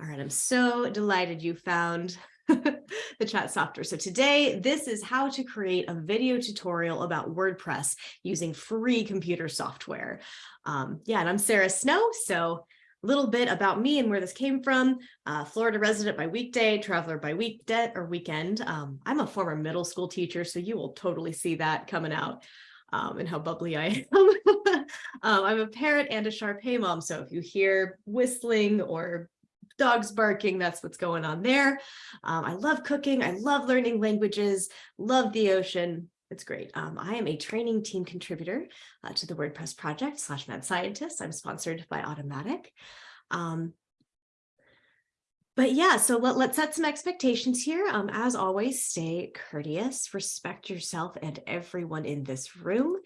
All right, I'm so delighted you found the chat software. So today, this is how to create a video tutorial about WordPress using free computer software. Um, yeah, and I'm Sarah Snow. So a little bit about me and where this came from. Uh, Florida resident by weekday, traveler by weekday or weekend. Um, I'm a former middle school teacher, so you will totally see that coming out. Um, and how bubbly I am. um, I'm a parrot and a Shar-Pei mom. So if you hear whistling or dogs barking, that's what's going on there. Um, I love cooking. I love learning languages, love the ocean. It's great. Um, I am a training team contributor uh, to the WordPress project slash mad scientist. I'm sponsored by Automattic. Um, but yeah, so let, let's set some expectations here. Um, as always, stay courteous, respect yourself and everyone in this room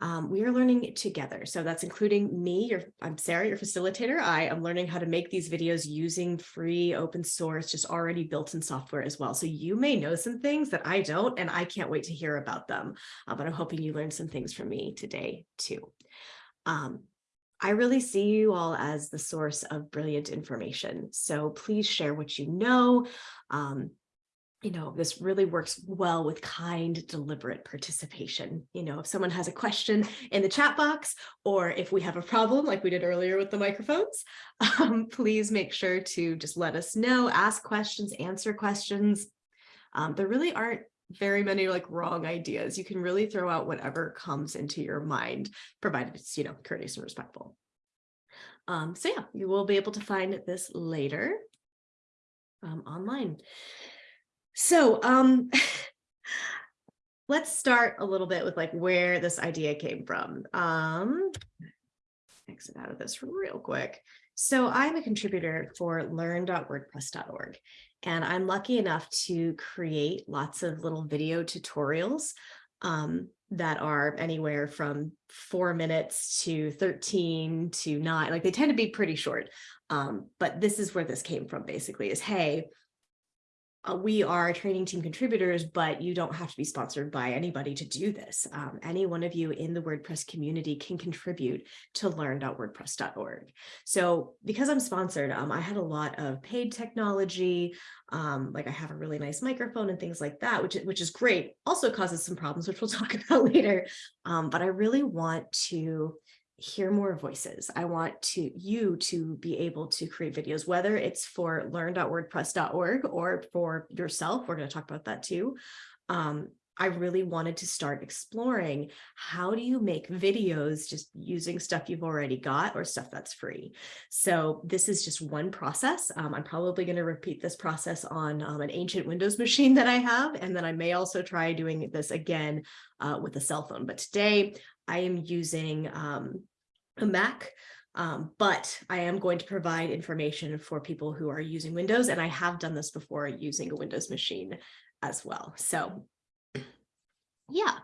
um, we are learning together. So that's including me, your, I'm Sarah, your facilitator. I am learning how to make these videos using free open source, just already built in software as well. So you may know some things that I don't, and I can't wait to hear about them. Uh, but I'm hoping you learned some things from me today too. Um, I really see you all as the source of brilliant information. So please share what you know. Um, you know, this really works well with kind, deliberate participation. You know, if someone has a question in the chat box, or if we have a problem like we did earlier with the microphones, um, please make sure to just let us know, ask questions, answer questions. Um, there really aren't very many like wrong ideas. You can really throw out whatever comes into your mind, provided it's, you know, courteous and respectful. Um, so yeah, you will be able to find this later um, online. So um, let's start a little bit with like where this idea came from. Um, exit out of this real quick. So I'm a contributor for learn.wordpress.org, and I'm lucky enough to create lots of little video tutorials um, that are anywhere from four minutes to 13 to nine, like they tend to be pretty short. Um, but this is where this came from basically is, hey, uh, we are training team contributors, but you don't have to be sponsored by anybody to do this. Um, any one of you in the WordPress community can contribute to learn.wordpress.org. So because I'm sponsored, um, I had a lot of paid technology, um, like I have a really nice microphone and things like that, which, which is great. Also causes some problems, which we'll talk about later. Um, but I really want to hear more voices. I want to you to be able to create videos, whether it's for learn.wordpress.org or for yourself. We're going to talk about that too. Um, I really wanted to start exploring how do you make videos just using stuff you've already got or stuff that's free. So this is just one process. Um, I'm probably going to repeat this process on um, an ancient Windows machine that I have, and then I may also try doing this again uh, with a cell phone. But today I am using um, a Mac, um, but I am going to provide information for people who are using Windows, and I have done this before using a Windows machine as well. So yeah.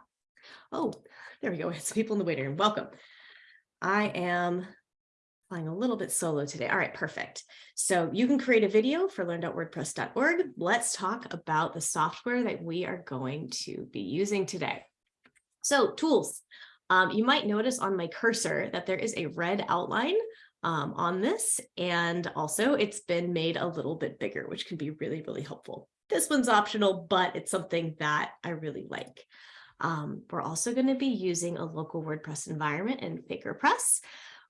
Oh, there we go. It's people in the waiting room. Welcome. I am flying a little bit solo today. All right, perfect. So you can create a video for learn.wordpress.org. Let's talk about the software that we are going to be using today. So tools. Um, you might notice on my cursor that there is a red outline um, on this, and also it's been made a little bit bigger, which can be really, really helpful. This one's optional, but it's something that I really like. Um, we're also going to be using a local WordPress environment in FakerPress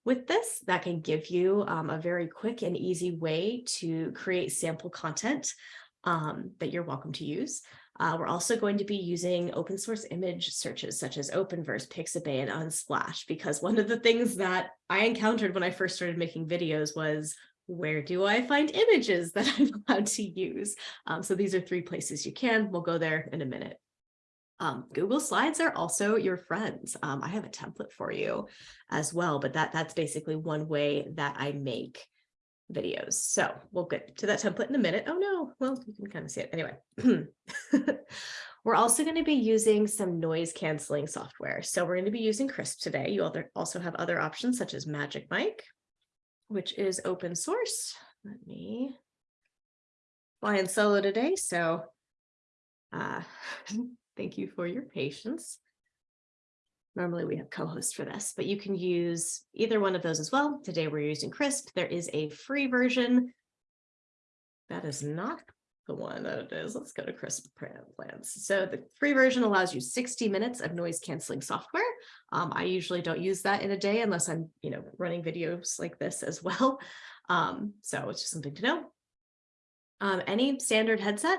with this that can give you um, a very quick and easy way to create sample content um, that you're welcome to use. Uh, we're also going to be using open source image searches such as Openverse, Pixabay, and Unsplash, because one of the things that I encountered when I first started making videos was where do I find images that I'm allowed to use? Um, so these are three places you can. We'll go there in a minute. Um, Google Slides are also your friends. Um, I have a template for you as well, but that that's basically one way that I make videos. So we'll get to that template in a minute. Oh no, well, you can kind of see it anyway. we're also going to be using some noise canceling software. So we're going to be using Krisp today. You also have other options such as Magic Mic, which is open source. Let me fly in solo today. So uh, thank you for your patience. Normally we have co-hosts for this, but you can use either one of those as well. Today we're using Krisp. There is a free version that is not the one that it is. Let's go to Krisp plans. So the free version allows you 60 minutes of noise canceling software. Um, I usually don't use that in a day unless I'm, you know, running videos like this as well. Um, so it's just something to know. Um, any standard headset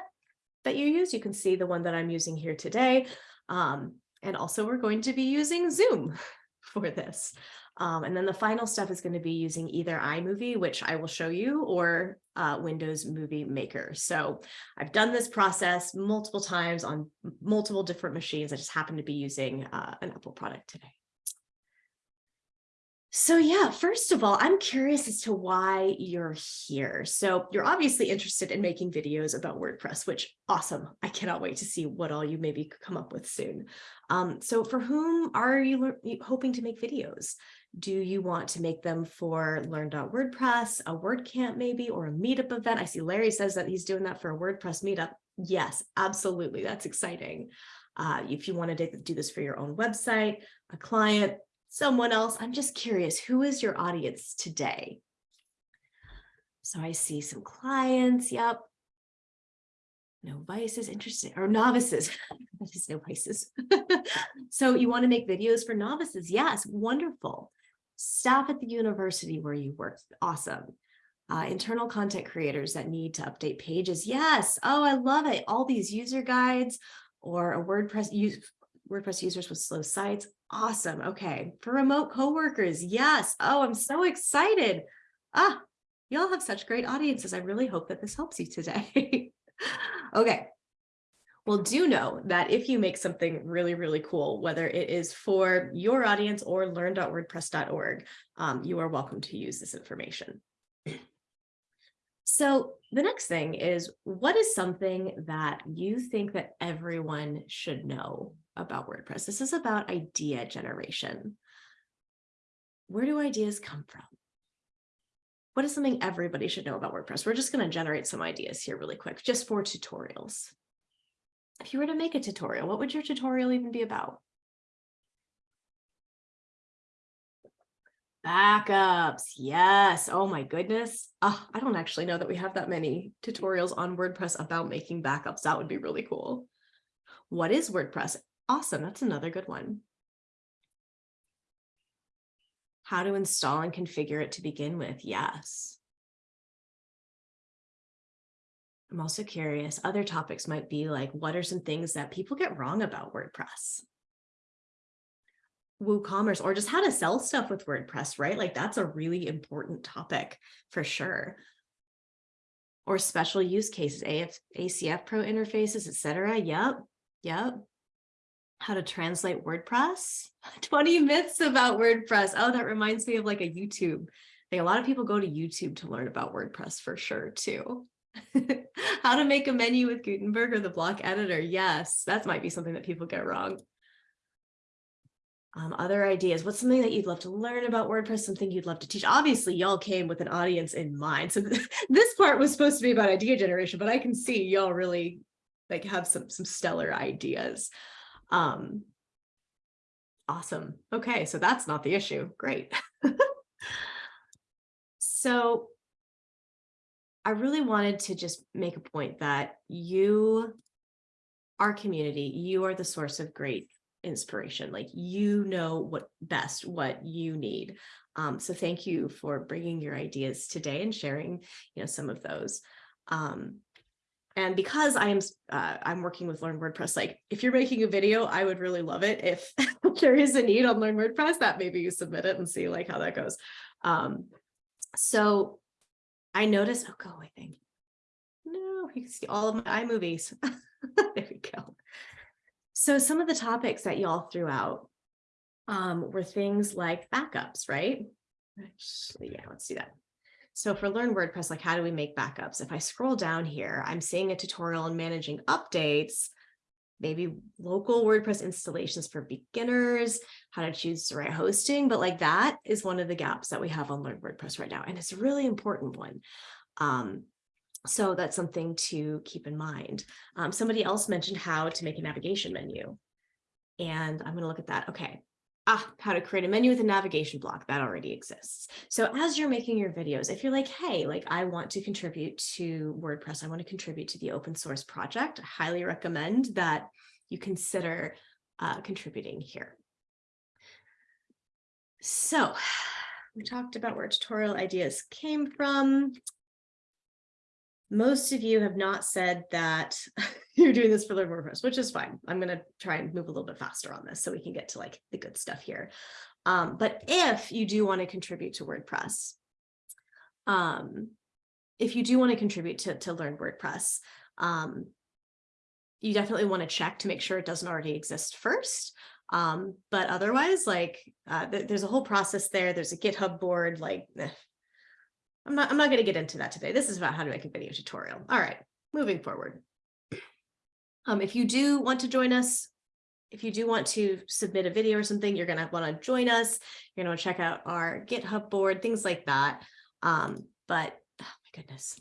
that you use, you can see the one that I'm using here today. Um, and also we're going to be using Zoom for this. Um, and then the final step is going to be using either iMovie, which I will show you, or uh, Windows Movie Maker. So I've done this process multiple times on multiple different machines. I just happen to be using uh, an Apple product today. So yeah, first of all, I'm curious as to why you're here. So you're obviously interested in making videos about WordPress, which awesome. I cannot wait to see what all you maybe come up with soon. Um, so for whom are you hoping to make videos? Do you want to make them for learn.wordpress, a WordCamp maybe, or a meetup event? I see Larry says that he's doing that for a WordPress meetup. Yes, absolutely. That's exciting. Uh, if you want to do this for your own website, a client, someone else, I'm just curious, who is your audience today? So I see some clients. Yep. Novices, interesting, or novices. that is novices. so you want to make videos for novices? Yes, wonderful staff at the university where you work. Awesome. Uh, internal content creators that need to update pages. Yes. Oh, I love it. All these user guides or a WordPress use WordPress users with slow sites. Awesome. Okay. For remote coworkers. Yes. Oh, I'm so excited. Ah, y'all have such great audiences. I really hope that this helps you today. okay. Well, do know that if you make something really, really cool, whether it is for your audience or learn.wordpress.org, um, you are welcome to use this information. So the next thing is, what is something that you think that everyone should know about WordPress? This is about idea generation. Where do ideas come from? What is something everybody should know about WordPress? We're just going to generate some ideas here really quick, just for tutorials if you were to make a tutorial, what would your tutorial even be about? Backups, yes. Oh my goodness. Oh, I don't actually know that we have that many tutorials on WordPress about making backups. That would be really cool. What is WordPress? Awesome, that's another good one. How to install and configure it to begin with, yes. I'm also curious, other topics might be like, what are some things that people get wrong about WordPress? WooCommerce or just how to sell stuff with WordPress, right? Like that's a really important topic for sure. Or special use cases, AF, ACF Pro interfaces, etc. Yep, yep. How to translate WordPress. 20 myths about WordPress. Oh, that reminds me of like a YouTube. Like a lot of people go to YouTube to learn about WordPress for sure too. How to make a menu with Gutenberg or the block editor. Yes, that might be something that people get wrong. Um, other ideas. What's something that you'd love to learn about WordPress? Something you'd love to teach? Obviously, y'all came with an audience in mind. So th this part was supposed to be about idea generation, but I can see y'all really like have some some stellar ideas. Um, awesome. Okay, so that's not the issue. Great. so I really wanted to just make a point that you, our community, you are the source of great inspiration. Like you know what best, what you need. Um, so thank you for bringing your ideas today and sharing, you know, some of those. Um, and because I am uh, I'm working with Learn WordPress, like if you're making a video, I would really love it if there is a need on Learn WordPress that maybe you submit it and see like how that goes. Um, so I noticed, oh, go away thing. No, you can see all of my iMovies. there we go. So some of the topics that y'all threw out um, were things like backups, right? Actually, yeah, let's do that. So for Learn WordPress, like how do we make backups? If I scroll down here, I'm seeing a tutorial on managing updates, maybe local WordPress installations for beginners, how to choose the right hosting, but like that is one of the gaps that we have on Learn WordPress right now. And it's a really important one. Um, so that's something to keep in mind. Um, somebody else mentioned how to make a navigation menu. And I'm going to look at that. Okay. Ah, how to create a menu with a navigation block that already exists. So as you're making your videos, if you're like, hey, like I want to contribute to WordPress, I want to contribute to the open source project, I highly recommend that you consider uh, contributing here. So we talked about where tutorial ideas came from. Most of you have not said that you're doing this for Learn WordPress, which is fine. I'm going to try and move a little bit faster on this so we can get to like the good stuff here. Um, but if you do want to contribute to WordPress, um, if you do want to contribute to, to Learn WordPress, um, you definitely want to check to make sure it doesn't already exist first. Um, but otherwise, like uh, th there's a whole process there. There's a GitHub board, like eh. I'm not, I'm not going to get into that today. This is about how to make a video tutorial. All right, moving forward. Um, if you do want to join us, if you do want to submit a video or something, you're going to want to join us. You're going to check out our GitHub board, things like that. Um, but oh my goodness.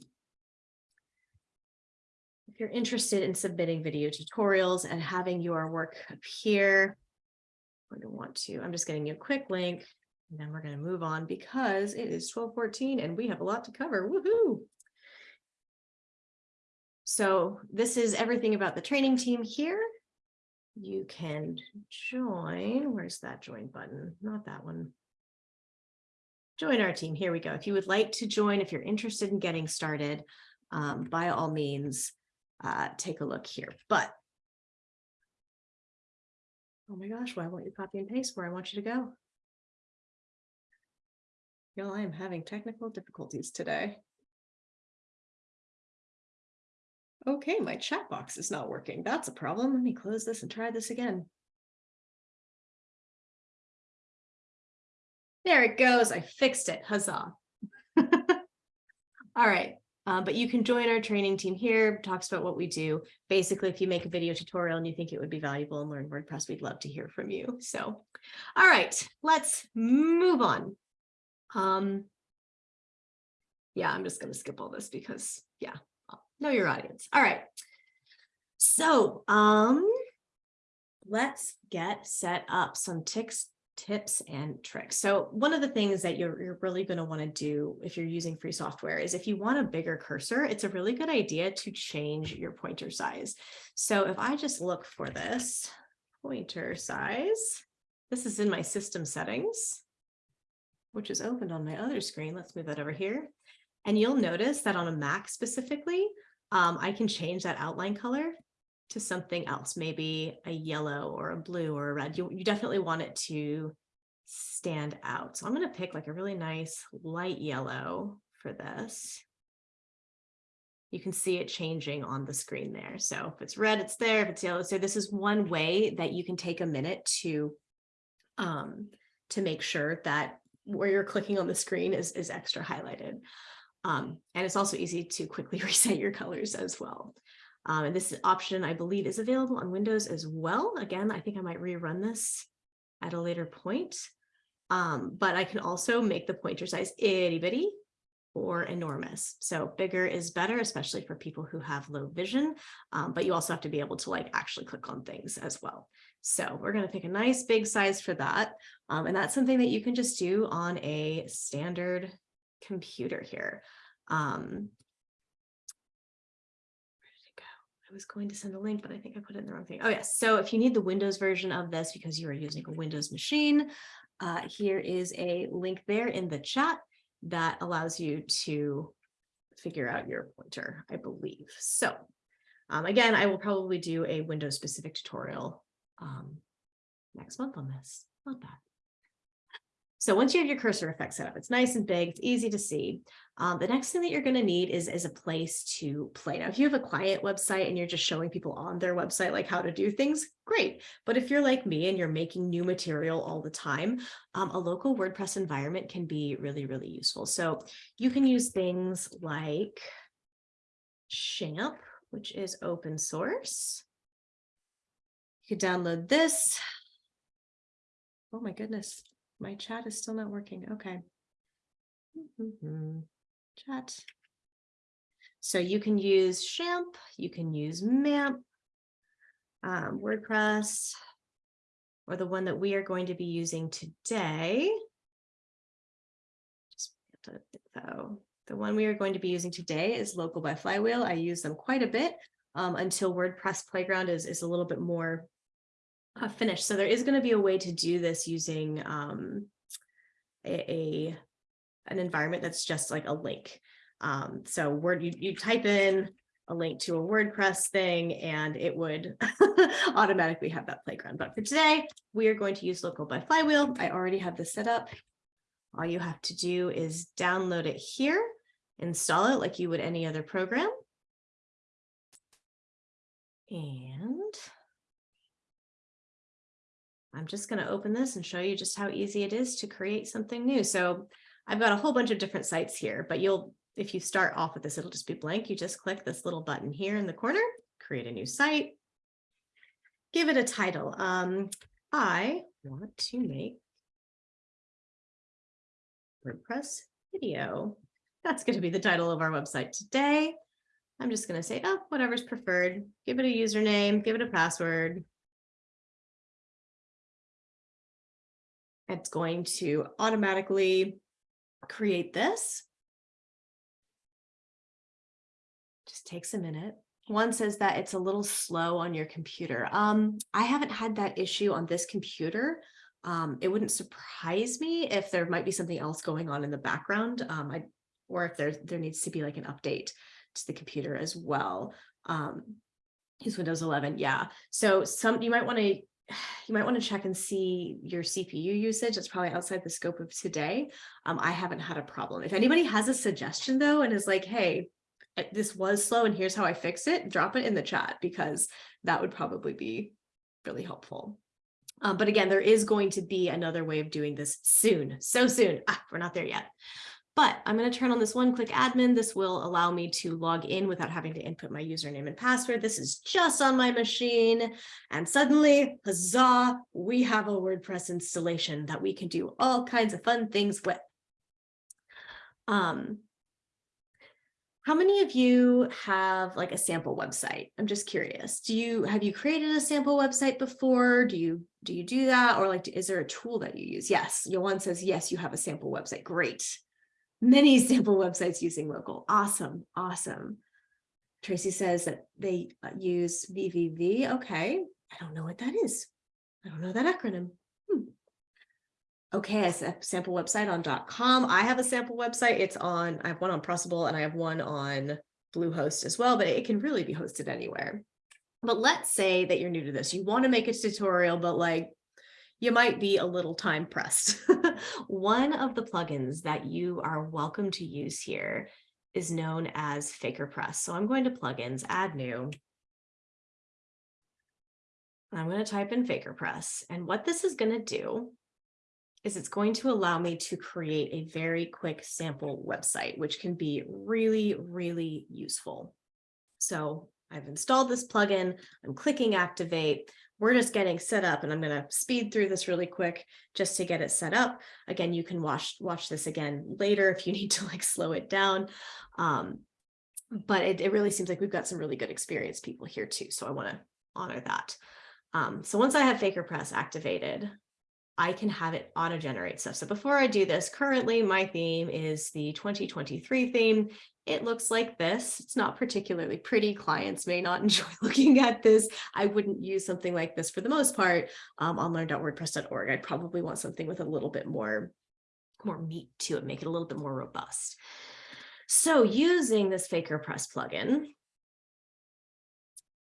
If you're interested in submitting video tutorials and having your work appear, I'm going to want to, I'm just getting you a quick link and then we're going to move on because it is 1214 and we have a lot to cover. Woohoo! So this is everything about the training team here. You can join. Where's that join button? Not that one. Join our team. Here we go. If you would like to join, if you're interested in getting started, um, by all means, uh, take a look here. But oh my gosh, why won't you copy and paste where I want you to go? Y'all, I am having technical difficulties today. Okay, my chat box is not working. That's a problem. Let me close this and try this again. There it goes. I fixed it. Huzzah. All right. Uh, but you can join our training team here, talks about what we do. Basically, if you make a video tutorial and you think it would be valuable and learn WordPress, we'd love to hear from you. So, all right, let's move on. Um, yeah, I'm just going to skip all this because, yeah, know your audience. All right. So um, let's get set up some ticks, tips and tricks. So one of the things that you're, you're really going to want to do if you're using free software is if you want a bigger cursor, it's a really good idea to change your pointer size. So if I just look for this pointer size, this is in my system settings, which is opened on my other screen. Let's move that over here. And you'll notice that on a Mac specifically, um, I can change that outline color to something else, maybe a yellow or a blue or a red. You, you definitely want it to stand out. So I'm going to pick like a really nice light yellow for this. You can see it changing on the screen there. So if it's red, it's there. If it's yellow, so this is one way that you can take a minute to um, to make sure that where you're clicking on the screen is, is extra highlighted. Um, and it's also easy to quickly reset your colors as well. Um, and this option, I believe, is available on Windows as well. Again, I think I might rerun this at a later point. Um, but I can also make the pointer size itty bitty or enormous. So bigger is better, especially for people who have low vision, um, but you also have to be able to like actually click on things as well. So we're going to pick a nice big size for that. Um, and that's something that you can just do on a standard computer here. Um, where did it go? I was going to send a link, but I think I put it in the wrong thing. Oh yes. So if you need the Windows version of this because you are using a Windows machine, uh, here is a link there in the chat that allows you to figure out your pointer, I believe. So um, again, I will probably do a Windows specific tutorial um, next month on this. Not bad. So once you have your cursor effect set up, it's nice and big, it's easy to see. Um, the next thing that you're going to need is, is a place to play. Now, if you have a client website and you're just showing people on their website like how to do things, great. But if you're like me and you're making new material all the time, um, a local WordPress environment can be really, really useful. So you can use things like XAMPP, which is open source. You could download this. Oh my goodness, my chat is still not working. Okay. Chat. So you can use XAMPP, you can use MAMP, um, WordPress. or the one that we are going to be using today. Just so the one we are going to be using today is local by Flywheel. I use them quite a bit um, until WordPress Playground is, is a little bit more uh, finished. So there is going to be a way to do this using um, a, a an environment that's just like a link. Um, so word you, you type in a link to a WordPress thing and it would automatically have that playground. But for today, we are going to use local by Flywheel. I already have this set up. All you have to do is download it here, install it like you would any other program. And I'm just going to open this and show you just how easy it is to create something new. So I've got a whole bunch of different sites here, but you'll, if you start off with this, it'll just be blank. You just click this little button here in the corner, create a new site, give it a title. Um, I want to make WordPress video. That's going to be the title of our website today. I'm just going to say, oh, whatever's preferred. Give it a username, give it a password. It's going to automatically create this. Just takes a minute. One says that it's a little slow on your computer. Um, I haven't had that issue on this computer. Um, it wouldn't surprise me if there might be something else going on in the background. Um, I, or if there, there needs to be like an update to the computer as well. Um, use Windows 11. Yeah. So some, you might want to you might want to check and see your CPU usage. It's probably outside the scope of today. Um, I haven't had a problem. If anybody has a suggestion though, and is like, hey, this was slow and here's how I fix it, drop it in the chat because that would probably be really helpful. Um, but again, there is going to be another way of doing this soon, so soon. Ah, we're not there yet. But I'm going to turn on this one click admin. This will allow me to log in without having to input my username and password. This is just on my machine. And suddenly, huzzah, we have a WordPress installation that we can do all kinds of fun things with. Um, how many of you have like a sample website? I'm just curious. Do you have you created a sample website before? Do you do you do that or like is there a tool that you use? Yes, Yohan says yes, you have a sample website. Great many sample websites using local. Awesome, awesome. Tracy says that they uh, use VVV. Okay, I don't know what that is. I don't know that acronym. Hmm. Okay, a sample website on .com. I have a sample website. It's on, I have one on Pressable and I have one on Bluehost as well, but it can really be hosted anywhere. But let's say that you're new to this. You want to make a tutorial, but like you might be a little time pressed. One of the plugins that you are welcome to use here is known as FakerPress. So I'm going to plugins, add new. I'm going to type in FakerPress. And what this is going to do is it's going to allow me to create a very quick sample website, which can be really, really useful. So I've installed this plugin, I'm clicking activate, we're just getting set up and I'm going to speed through this really quick just to get it set up. Again, you can watch, watch this again later if you need to like slow it down. Um, but it, it really seems like we've got some really good experienced people here too. So I want to honor that. Um, so once I have FakerPress activated, I can have it auto generate stuff. So before I do this, currently my theme is the 2023 theme. It looks like this. It's not particularly pretty. Clients may not enjoy looking at this. I wouldn't use something like this for the most part um, on learn.wordpress.org. I'd probably want something with a little bit more, more meat to it, make it a little bit more robust. So using this FakerPress plugin,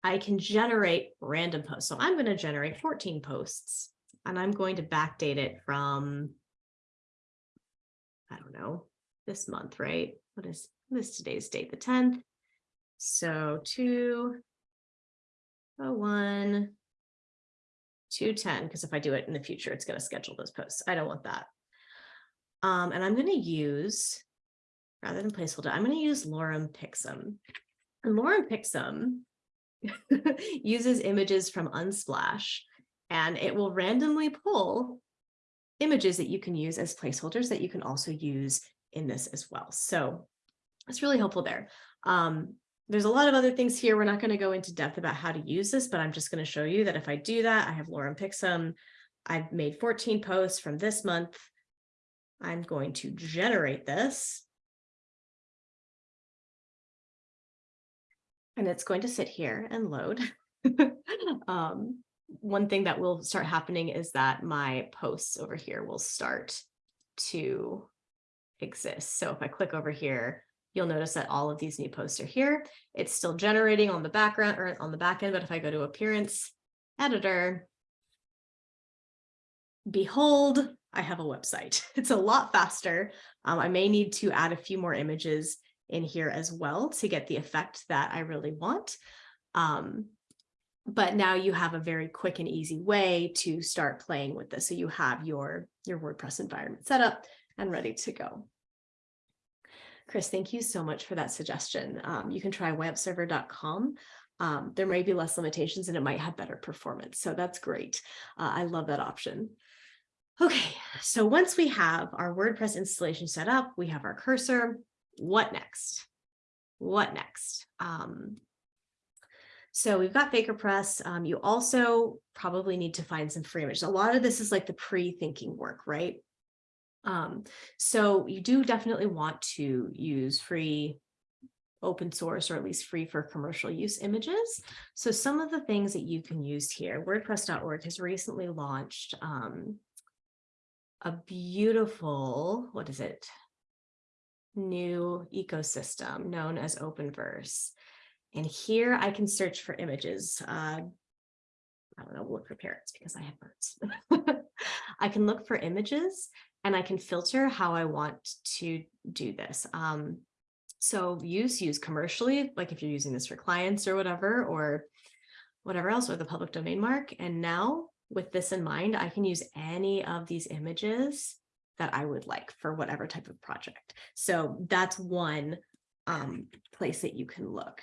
I can generate random posts. So I'm going to generate 14 posts and I'm going to backdate it from, I don't know, this month, right? What is this today's date, the 10th? So 201, 210, because if I do it in the future, it's going to schedule those posts. I don't want that. Um, and I'm going to use, rather than placeholder, I'm going to use Lorem Picsum. And Lorem Picsum uses images from Unsplash and it will randomly pull images that you can use as placeholders that you can also use in this as well. So it's really helpful there. Um, there's a lot of other things here. We're not going to go into depth about how to use this, but I'm just going to show you that if I do that, I have Lorem Picsum. I've made 14 posts from this month. I'm going to generate this. And it's going to sit here and load. um, one thing that will start happening is that my posts over here will start to exist. So if I click over here, you'll notice that all of these new posts are here. It's still generating on the background or on the back end, but if I go to appearance, editor, behold, I have a website. It's a lot faster. Um, I may need to add a few more images in here as well to get the effect that I really want. Um, but now you have a very quick and easy way to start playing with this. So you have your, your WordPress environment set up and ready to go. Chris, thank you so much for that suggestion. Um, you can try webserver.com. Um, there may be less limitations and it might have better performance. So that's great. Uh, I love that option. Okay, so once we have our WordPress installation set up, we have our cursor, what next? What next? Um, so we've got FakerPress. Um, you also probably need to find some free images. A lot of this is like the pre-thinking work, right? Um, so you do definitely want to use free open source or at least free for commercial use images. So some of the things that you can use here, WordPress.org has recently launched um, a beautiful, what is it? New ecosystem known as Openverse. And here I can search for images. Uh, I don't know, look for parrots because I have birds. I can look for images and I can filter how I want to do this. Um, so use, use commercially, like if you're using this for clients or whatever, or whatever else, or the public domain mark. And now with this in mind, I can use any of these images that I would like for whatever type of project. So that's one um, place that you can look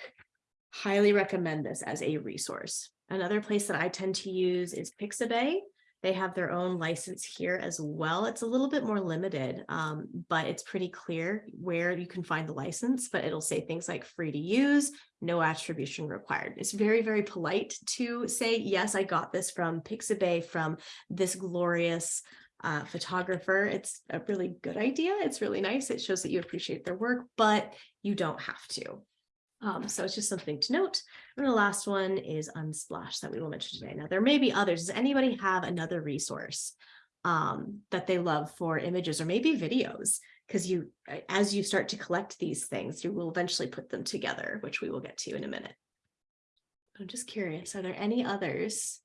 highly recommend this as a resource. Another place that I tend to use is Pixabay. They have their own license here as well. It's a little bit more limited, um, but it's pretty clear where you can find the license, but it'll say things like free to use, no attribution required. It's very, very polite to say, yes, I got this from Pixabay from this glorious uh, photographer. It's a really good idea. It's really nice. It shows that you appreciate their work, but you don't have to. Um, so it's just something to note. And the last one is Unsplash that we will mention today. Now, there may be others. Does anybody have another resource um, that they love for images or maybe videos? Because you, as you start to collect these things, you will eventually put them together, which we will get to in a minute. I'm just curious, are there any others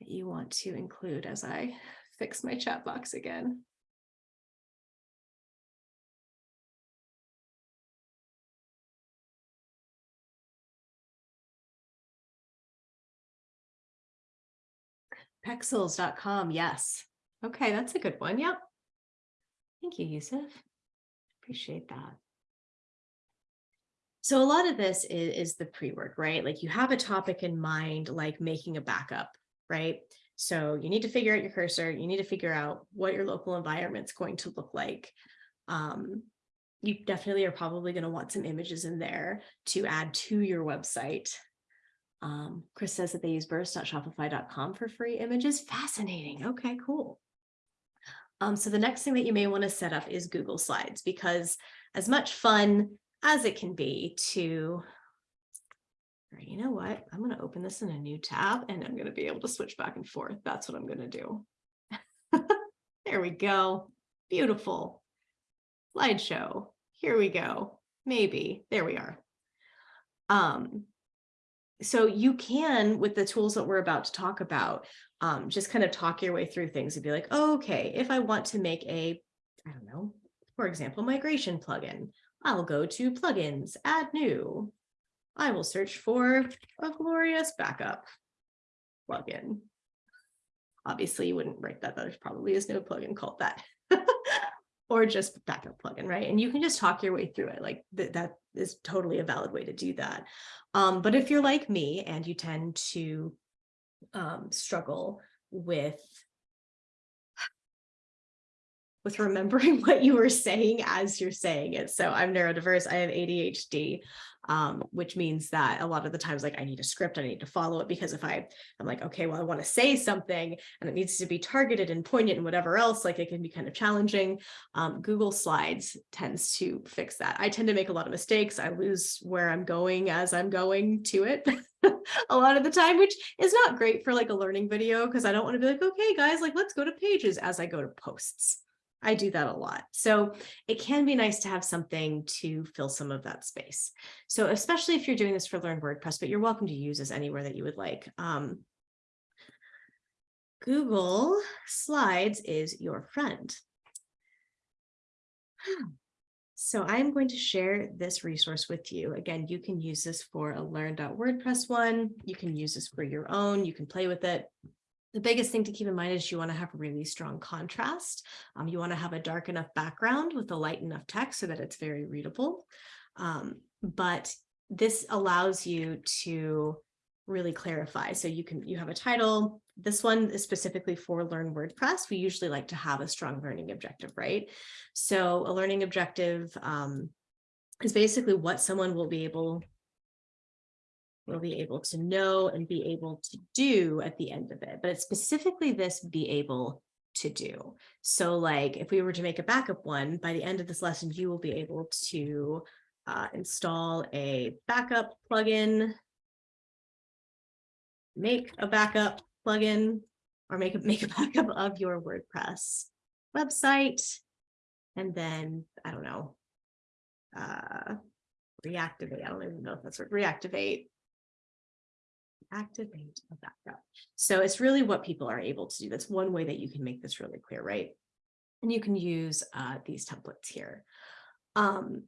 that you want to include as I fix my chat box again? Pexels.com. Yes. Okay, that's a good one. Yep. Thank you, Yusuf. Appreciate that. So a lot of this is, is the pre-work, right? Like you have a topic in mind, like making a backup, right? So you need to figure out your cursor. You need to figure out what your local environment's going to look like. Um, you definitely are probably going to want some images in there to add to your website. Um, Chris says that they use burst.shopify.com for free images. Fascinating. Okay, cool. Um, so the next thing that you may want to set up is Google Slides because as much fun as it can be to, you know what, I'm going to open this in a new tab and I'm going to be able to switch back and forth. That's what I'm going to do. there we go. Beautiful. Slideshow. Here we go. Maybe. There we are. Um, so you can, with the tools that we're about to talk about, um, just kind of talk your way through things and be like, oh, okay, if I want to make a, I don't know, for example, migration plugin, I'll go to plugins, add new. I will search for a glorious backup plugin. Obviously, you wouldn't write that. There probably is no plugin called that. or just backup plugin, right? And you can just talk your way through it. Like th that is totally a valid way to do that. Um, but if you're like me and you tend to um, struggle with with remembering what you were saying as you're saying it. So I'm neurodiverse, I have ADHD, um, which means that a lot of the times, like I need a script, I need to follow it because if I, I'm like, okay, well, I want to say something and it needs to be targeted and poignant and whatever else, like it can be kind of challenging. Um, Google Slides tends to fix that. I tend to make a lot of mistakes. I lose where I'm going as I'm going to it a lot of the time, which is not great for like a learning video because I don't want to be like, okay, guys, like let's go to pages as I go to posts. I do that a lot. So it can be nice to have something to fill some of that space. So especially if you're doing this for Learn WordPress, but you're welcome to use this anywhere that you would like. Um, Google Slides is your friend. So I'm going to share this resource with you. Again, you can use this for a learn.wordpress one. You can use this for your own. You can play with it. The biggest thing to keep in mind is you want to have really strong contrast. Um, you want to have a dark enough background with a light enough text so that it's very readable. Um, but this allows you to really clarify. So you can you have a title. This one is specifically for Learn WordPress. We usually like to have a strong learning objective, right? So a learning objective um, is basically what someone will be able will be able to know and be able to do at the end of it. But it's specifically this be able to do. So like if we were to make a backup one, by the end of this lesson, you will be able to uh, install a backup plugin, make a backup plugin, or make a, make a backup of your WordPress website, and then, I don't know, uh, reactivate. I don't even know if that's what reactivate activate backup. So it's really what people are able to do. That's one way that you can make this really clear, right? And you can use uh, these templates here. Um,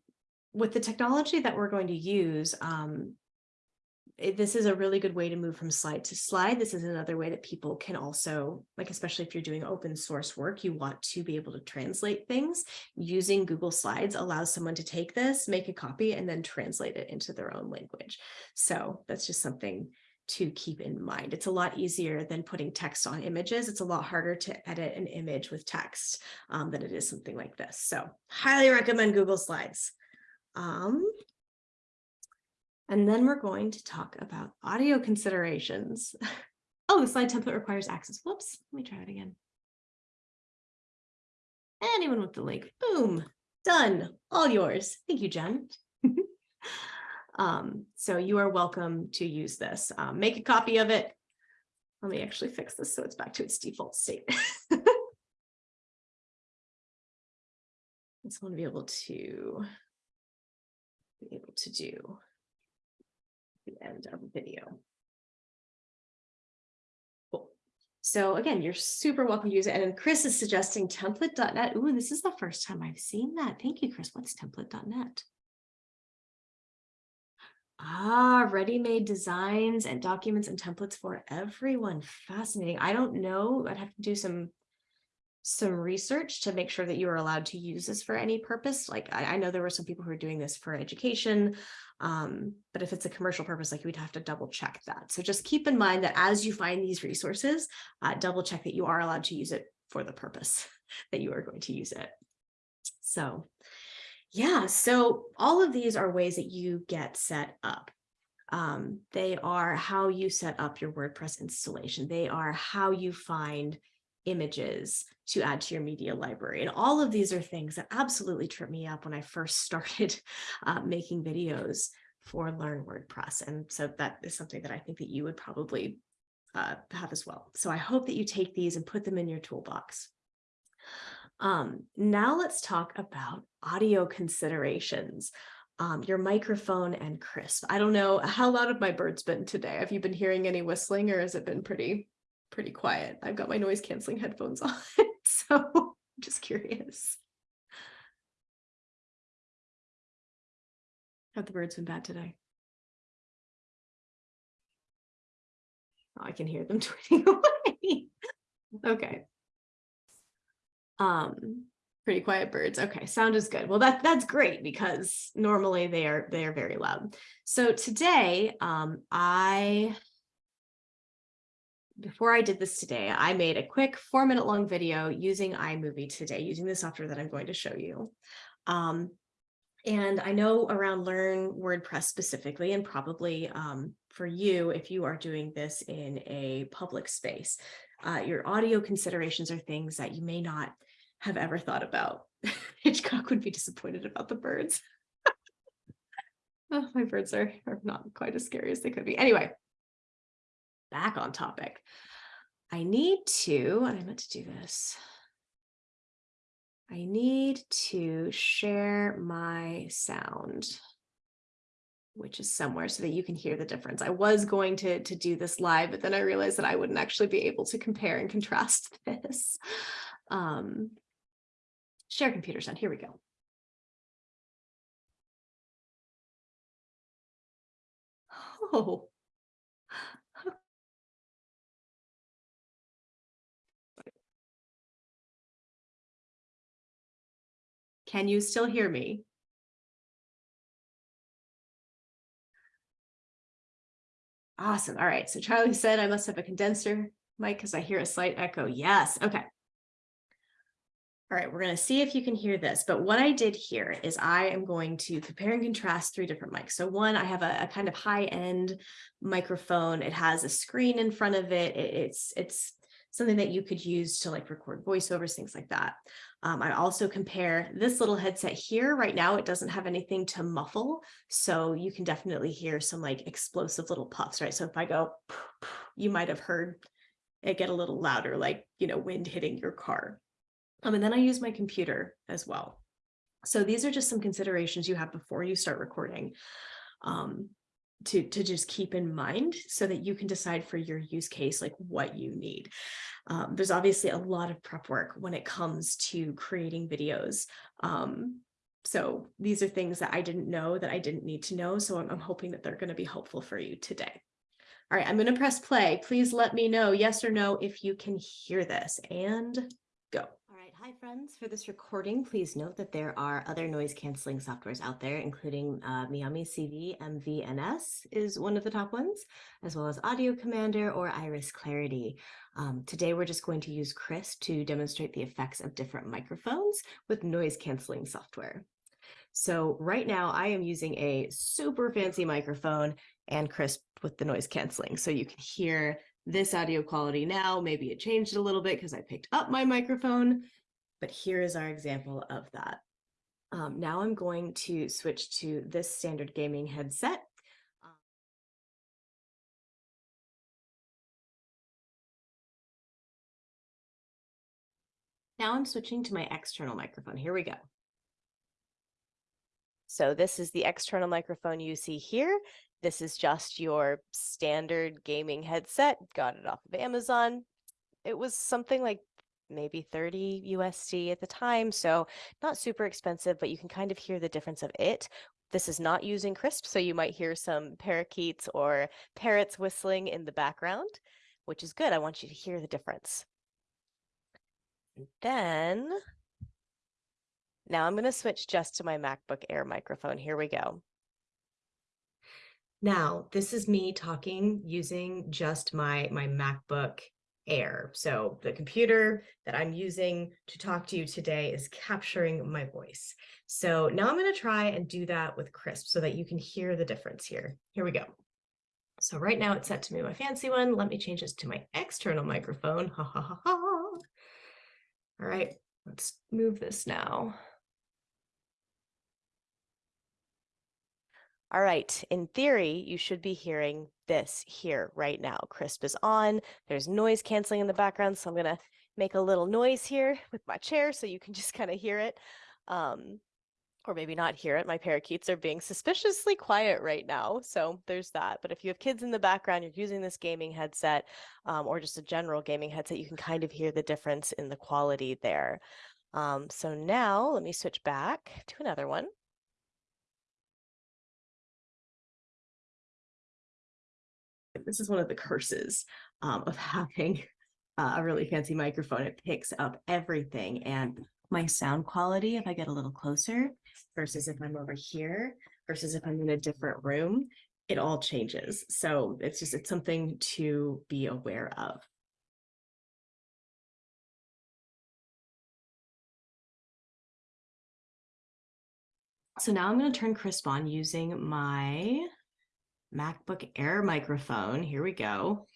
with the technology that we're going to use, um, it, this is a really good way to move from slide to slide. This is another way that people can also, like, especially if you're doing open source work, you want to be able to translate things. Using Google Slides allows someone to take this, make a copy, and then translate it into their own language. So that's just something to keep in mind. It's a lot easier than putting text on images. It's a lot harder to edit an image with text um, than it is something like this. So highly recommend Google Slides. Um, and then we're going to talk about audio considerations. oh, the slide template requires access. Whoops, let me try it again. Anyone with the link, boom, done, all yours. Thank you, Jen. Um, so you are welcome to use this. Um, make a copy of it. Let me actually fix this so it's back to its default state. I just want to be able to be able to do the end of the video. Cool. So again, you're super welcome to use it. And Chris is suggesting template.net. Ooh, this is the first time I've seen that. Thank you, Chris. What's template.net? Ah, ready-made designs and documents and templates for everyone. Fascinating. I don't know. I'd have to do some some research to make sure that you are allowed to use this for any purpose. Like I, I know there were some people who are doing this for education, um, but if it's a commercial purpose, like we'd have to double check that. So just keep in mind that as you find these resources, uh, double check that you are allowed to use it for the purpose that you are going to use it. So yeah, so all of these are ways that you get set up. Um, they are how you set up your WordPress installation. They are how you find images to add to your media library. And all of these are things that absolutely trip me up when I first started uh, making videos for Learn WordPress. And so that is something that I think that you would probably uh, have as well. So I hope that you take these and put them in your toolbox. Um, now let's talk about audio considerations. Um, your microphone and Krisp. I don't know how loud have my birds been today. Have you been hearing any whistling or has it been pretty, pretty quiet? I've got my noise canceling headphones on, so I'm just curious. Have the birds been bad today? Oh, I can hear them tweeting away. okay. Um, pretty quiet birds. Okay, sound is good. Well, that that's great because normally they are they are very loud. So today, um, I before I did this today, I made a quick four minute long video using iMovie today, using the software that I'm going to show you. Um, and I know around Learn WordPress specifically, and probably um, for you, if you are doing this in a public space, uh, your audio considerations are things that you may not have ever thought about. Hitchcock would be disappointed about the birds. oh, my birds are, are not quite as scary as they could be. Anyway, back on topic. I need to, and I meant to do this. I need to share my sound, which is somewhere so that you can hear the difference. I was going to, to do this live, but then I realized that I wouldn't actually be able to compare and contrast this. Um, share computer sound, here we go. Oh, Can you still hear me? Awesome. All right. So Charlie said I must have a condenser mic because I hear a slight echo. Yes. Okay. All right, we're going to see if you can hear this. But what I did here is I am going to compare and contrast three different mics. So one, I have a, a kind of high end microphone. It has a screen in front of it. it. It's it's something that you could use to like record voiceovers, things like that. Um, I also compare this little headset here. Right now, it doesn't have anything to muffle. So you can definitely hear some like explosive little puffs, right? So if I go, you might have heard it get a little louder, like, you know, wind hitting your car. Um, and then I use my computer as well. So these are just some considerations you have before you start recording. Um, to, to just keep in mind so that you can decide for your use case, like what you need. Um, there's obviously a lot of prep work when it comes to creating videos. Um, so these are things that I didn't know that I didn't need to know. So I'm, I'm hoping that they're going to be helpful for you today. All right, I'm going to press play. Please let me know yes or no if you can hear this and go. Hi friends, for this recording, please note that there are other noise canceling softwares out there, including uh, Miami CV MVNS is one of the top ones, as well as Audio Commander or Iris Clarity. Um, today, we're just going to use Krisp to demonstrate the effects of different microphones with noise canceling software. So right now I am using a super fancy microphone and Krisp with the noise canceling. So you can hear this audio quality now. Maybe it changed a little bit because I picked up my microphone but here is our example of that. Um, now I'm going to switch to this standard gaming headset. Now I'm switching to my external microphone. Here we go. So this is the external microphone you see here. This is just your standard gaming headset. Got it off of Amazon. It was something like maybe 30 USD at the time. So not super expensive, but you can kind of hear the difference of it. This is not using Krisp, so you might hear some parakeets or parrots whistling in the background, which is good. I want you to hear the difference. then now I'm going to switch just to my MacBook Air microphone. Here we go. Now, this is me talking using just my, my MacBook air. So the computer that I'm using to talk to you today is capturing my voice. So now I'm going to try and do that with Krisp so that you can hear the difference here. Here we go. So right now it's set to me my fancy one. Let me change this to my external microphone. Ha ha ha ha. All right, let's move this now. All right, in theory, you should be hearing this here right now. Krisp is on, there's noise canceling in the background, so I'm gonna make a little noise here with my chair so you can just kind of hear it. Um, or maybe not hear it. My parakeets are being suspiciously quiet right now, so there's that. But if you have kids in the background, you're using this gaming headset um, or just a general gaming headset, you can kind of hear the difference in the quality there. Um, so now let me switch back to another one. This is one of the curses um, of having uh, a really fancy microphone. It picks up everything and my sound quality, if I get a little closer versus if I'm over here versus if I'm in a different room, it all changes. So it's just, it's something to be aware of. So now I'm going to turn Krisp on using my MacBook Air microphone. Here we go.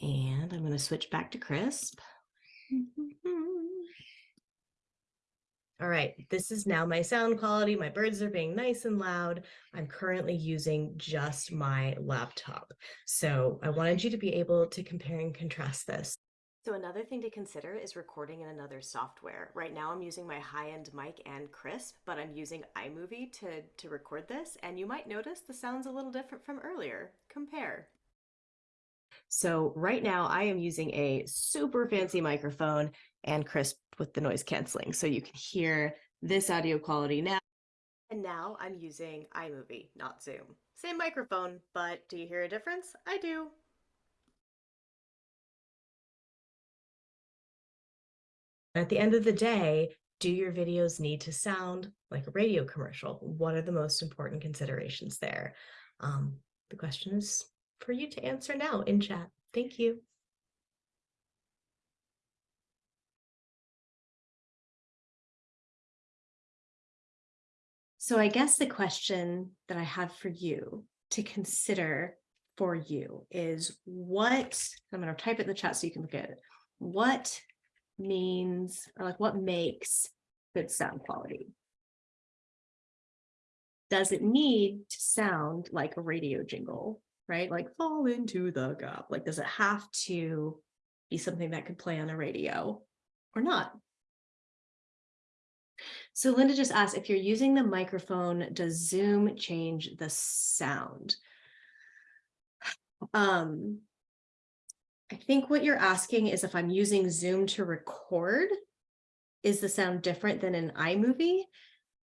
And I'm going to switch back to Krisp. All right, this is now my sound quality. My birds are being nice and loud. I'm currently using just my laptop. So I wanted you to be able to compare and contrast this. So another thing to consider is recording in another software. Right now I'm using my high-end mic and Krisp, but I'm using iMovie to, to record this, and you might notice the sound's a little different from earlier. Compare. So right now I am using a super fancy microphone and Krisp with the noise canceling. So you can hear this audio quality now. And now I'm using iMovie, not Zoom. Same microphone, but do you hear a difference? I do. At the end of the day, do your videos need to sound like a radio commercial? What are the most important considerations there? Um, the question is for you to answer now in chat. Thank you. So I guess the question that I have for you to consider for you is what, I'm going to type it in the chat so you can look at it. What means, or like what makes good sound quality? Does it need to sound like a radio jingle, right? Like fall into the gap. Like, does it have to be something that could play on a radio or not? So Linda just asked if you're using the microphone, does Zoom change the sound? Um, I think what you're asking is if I'm using Zoom to record, is the sound different than an iMovie?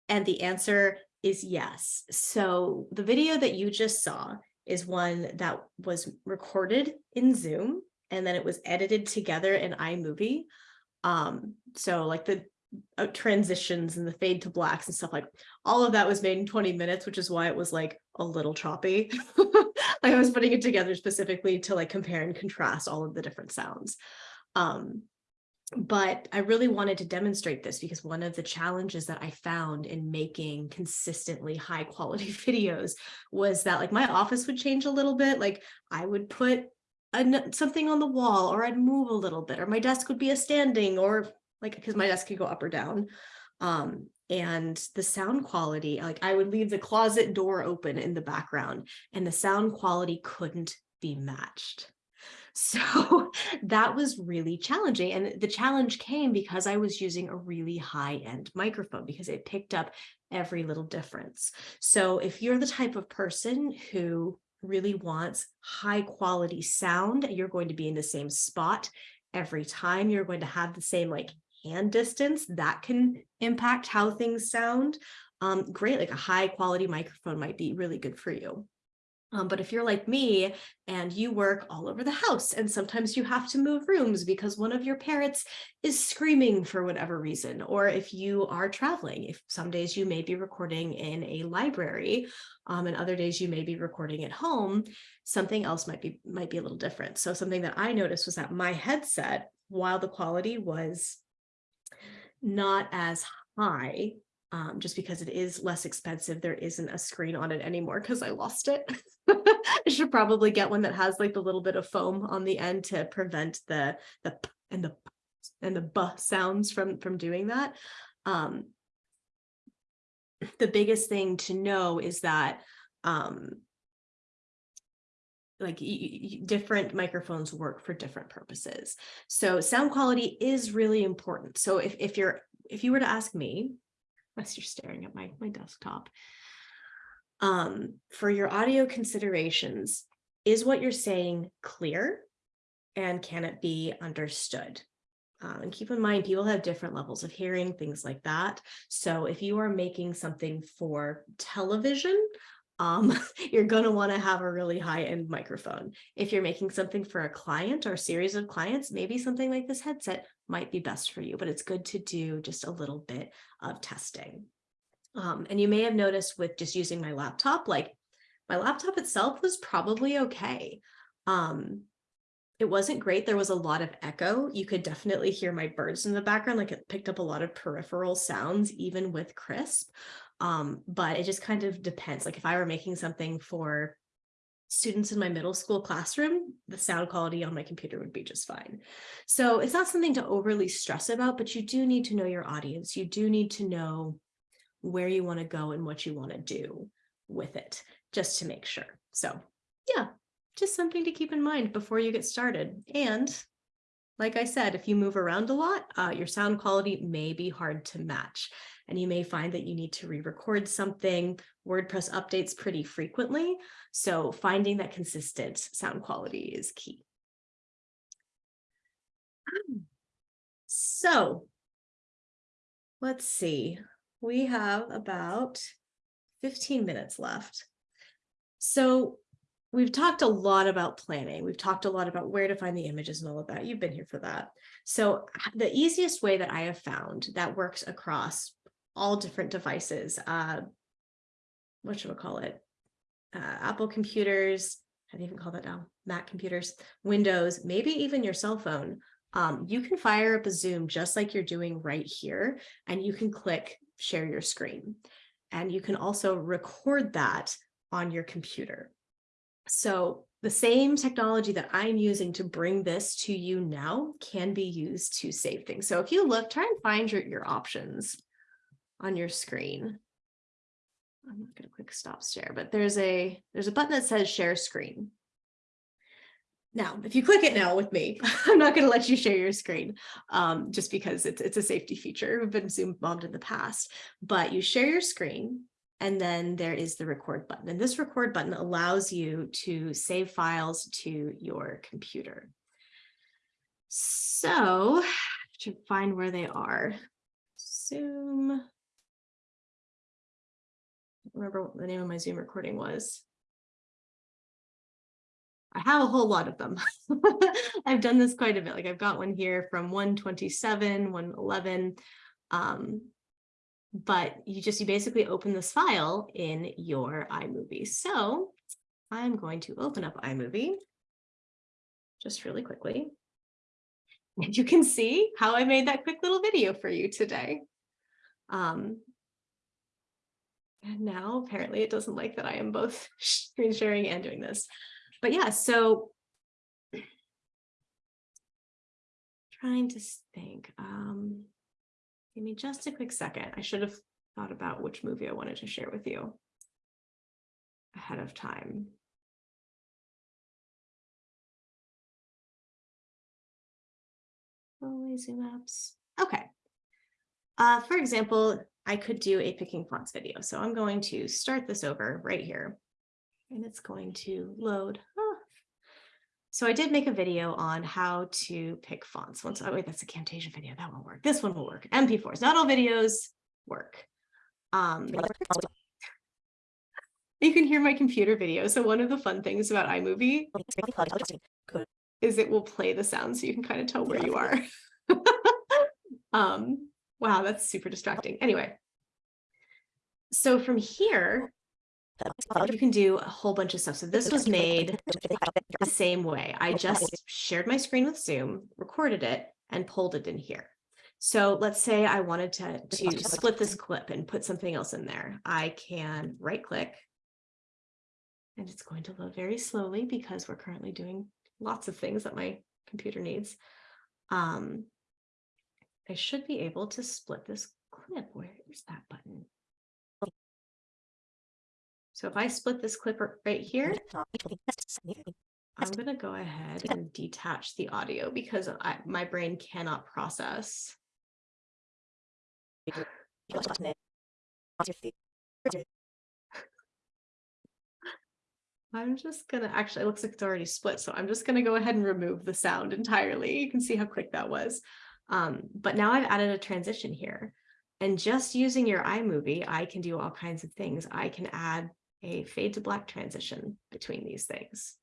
And the answer is yes. So the video that you just saw is one that was recorded in Zoom and then it was edited together in iMovie. Um, so like the uh, transitions and the fade to blacks and stuff like all of that was made in 20 minutes, which is why it was like a little choppy. I was putting it together specifically to like compare and contrast all of the different sounds. Um, but I really wanted to demonstrate this because one of the challenges that I found in making consistently high quality videos was that like my office would change a little bit. Like I would put a, something on the wall or I'd move a little bit or my desk would be a standing or like because my desk could go up or down. Um, and the sound quality, like I would leave the closet door open in the background and the sound quality couldn't be matched. So that was really challenging. And the challenge came because I was using a really high end microphone because it picked up every little difference. So if you're the type of person who really wants high quality sound, you're going to be in the same spot every time. You're going to have the same like hand distance that can impact how things sound. Um, great, like a high quality microphone might be really good for you. Um, but if you're like me and you work all over the house and sometimes you have to move rooms because one of your parents is screaming for whatever reason, or if you are traveling, if some days you may be recording in a library um, and other days you may be recording at home, something else might be might be a little different. So something that I noticed was that my headset, while the quality was not as high um, just because it is less expensive. There isn't a screen on it anymore because I lost it. I should probably get one that has like the little bit of foam on the end to prevent the the p and the and the b sounds from from doing that. Um, the biggest thing to know is that um, like different microphones work for different purposes. So sound quality is really important. So if, if you're, if you were to ask me, unless you're staring at my, my desktop, um, for your audio considerations, is what you're saying clear and can it be understood? Um, and keep in mind, people have different levels of hearing, things like that. So if you are making something for television, um, you're going to want to have a really high end microphone. If you're making something for a client or a series of clients, maybe something like this headset might be best for you, but it's good to do just a little bit of testing. Um, and you may have noticed with just using my laptop, like My laptop itself was probably okay. Um, it wasn't great. There was a lot of echo. You could definitely hear my birds in the background, like it picked up a lot of peripheral sounds, even with Krisp. Um, but it just kind of depends. Like if I were making something for students in my middle school classroom, the sound quality on my computer would be just fine. So it's not something to overly stress about, but you do need to know your audience. You do need to know where you want to go and what you want to do with it, just to make sure. So yeah, just something to keep in mind before you get started. And like I said, if you move around a lot, uh, your sound quality may be hard to match. And you may find that you need to re-record something. WordPress updates pretty frequently. So finding that consistent sound quality is key. Um, so let's see, we have about 15 minutes left. So we've talked a lot about planning. We've talked a lot about where to find the images and all of that. You've been here for that. So the easiest way that I have found that works across all different devices, uh, what should we call it? Uh, Apple computers, how do you even call that now? Mac computers, Windows, maybe even your cell phone. Um, you can fire up a Zoom just like you're doing right here, and you can click share your screen. And you can also record that on your computer. So the same technology that I'm using to bring this to you now can be used to save things. So if you look, try and find your, your options on your screen. I'm not going to quick stop share, but there's a there's a button that says share screen. Now, if you click it now with me, I'm not going to let you share your screen um, just because it's, it's a safety feature. We've been Zoom bombed in the past, but you share your screen and then there is the record button. And this record button allows you to save files to your computer. So to find where they are, Zoom. Remember what the name of my Zoom recording was. I have a whole lot of them. I've done this quite a bit. Like I've got one here from 127, 111. Um, but you just, you basically open this file in your iMovie. So I'm going to open up iMovie just really quickly. And you can see how I made that quick little video for you today. Um, and now apparently it doesn't like that I am both screen sharing and doing this. But yeah, so trying to think. Um, Give me just a quick second. I should have thought about which movie I wanted to share with you ahead of time. Always zoom apps. Okay. Uh, for example, I could do a picking fonts video. So I'm going to start this over right here and it's going to load. So I did make a video on how to pick fonts. Once, oh wait, that's a Camtasia video. That won't work. This one will work. MP4s. Not all videos work. Um, you can hear my computer video. So one of the fun things about iMovie is it will play the sound so you can kind of tell where you are. um, wow, that's super distracting. Anyway, so from here, you can do a whole bunch of stuff. So this was made the same way. I just shared my screen with Zoom, recorded it, and pulled it in here. So let's say I wanted to, to split this clip and put something else in there. I can right click and it's going to load very slowly because we're currently doing lots of things that my computer needs. Um, I should be able to split this clip. Where is that button? So if I split this clip right here, I'm going to go ahead and detach the audio because I, my brain cannot process. I'm just gonna actually, it looks like it's already split, so I'm just gonna go ahead and remove the sound entirely. You can see how quick that was. Um, but now I've added a transition here. And just using your iMovie, I can do all kinds of things. I can add a fade to black transition between these things.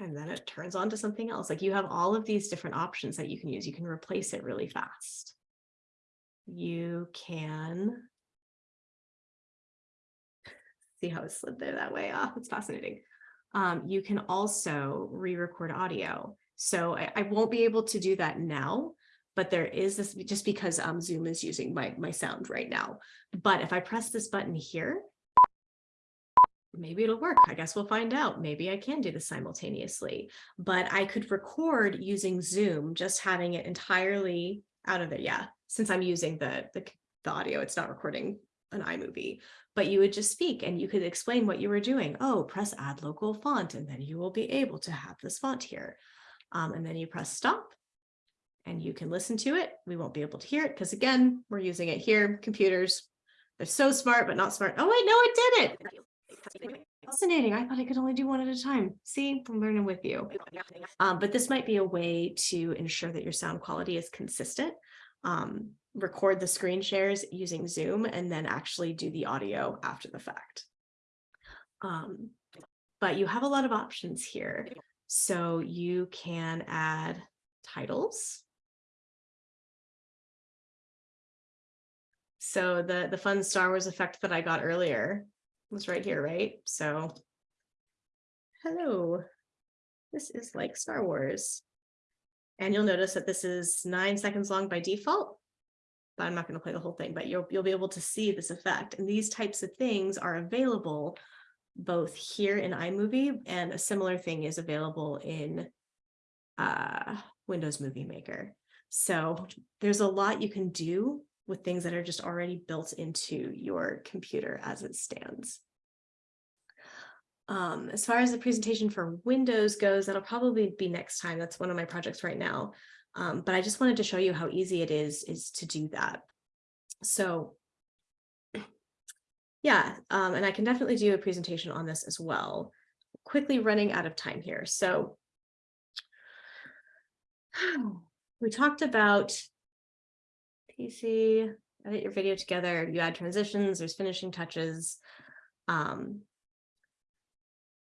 And then it turns on to something else. Like you have all of these different options that you can use. You can replace it really fast. you can see how it slid there that way. Ah, it's fascinating. Um, you can also re-record audio. So I, I won't be able to do that now, but there is this just because um, Zoom is using my, my sound right now. But if I press this button here, maybe it'll work. I guess we'll find out. Maybe I can do this simultaneously, but I could record using Zoom, just having it entirely out of there. Yeah, since I'm using the, the, the audio, it's not recording an iMovie, but you would just speak and you could explain what you were doing. Oh, press add local font, and then you will be able to have this font here. Um, and then you press stop and you can listen to it. We won't be able to hear it because again, we're using it here. Computers, they're so smart, but not smart. Oh wait, no, it did it. Fascinating. I thought I could only do one at a time. See, I'm learning with you. Um, but this might be a way to ensure that your sound quality is consistent. Um, record the screen shares using Zoom and then actually do the audio after the fact. Um, but you have a lot of options here. So you can add titles. So the, the fun Star Wars effect that I got earlier was right here, right? So hello, this is like Star Wars. And you'll notice that this is nine seconds long by default, I'm not going to play the whole thing, but you'll, you'll be able to see this effect. And these types of things are available both here in iMovie and a similar thing is available in uh, Windows Movie Maker. So there's a lot you can do with things that are just already built into your computer as it stands. Um, as far as the presentation for Windows goes, that'll probably be next time. That's one of my projects right now. Um, but I just wanted to show you how easy it is, is to do that. So yeah, um, and I can definitely do a presentation on this as well. Quickly running out of time here. So we talked about PC, edit your video together, you add transitions, there's finishing touches. Um,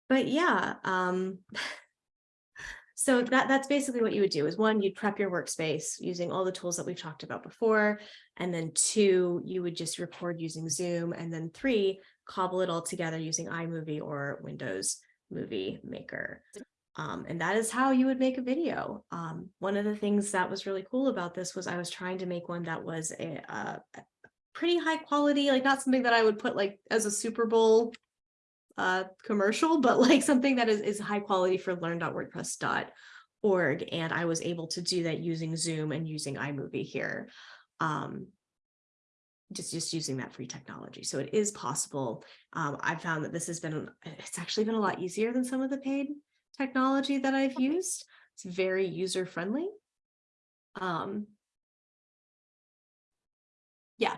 but yeah, um, so that, that's basically what you would do is one, you'd prep your workspace using all the tools that we've talked about before. And then two, you would just record using Zoom. And then three, cobble it all together using iMovie or Windows Movie Maker. Um, and that is how you would make a video. Um, one of the things that was really cool about this was I was trying to make one that was a, a pretty high quality, like not something that I would put like as a Super Bowl uh, commercial, but like something that is, is high quality for learn.wordpress.org. And I was able to do that using Zoom and using iMovie here. Um, just just using that free technology. So it is possible. Um, I've found that this has been, it's actually been a lot easier than some of the paid technology that I've used. It's very user friendly. Um, yeah.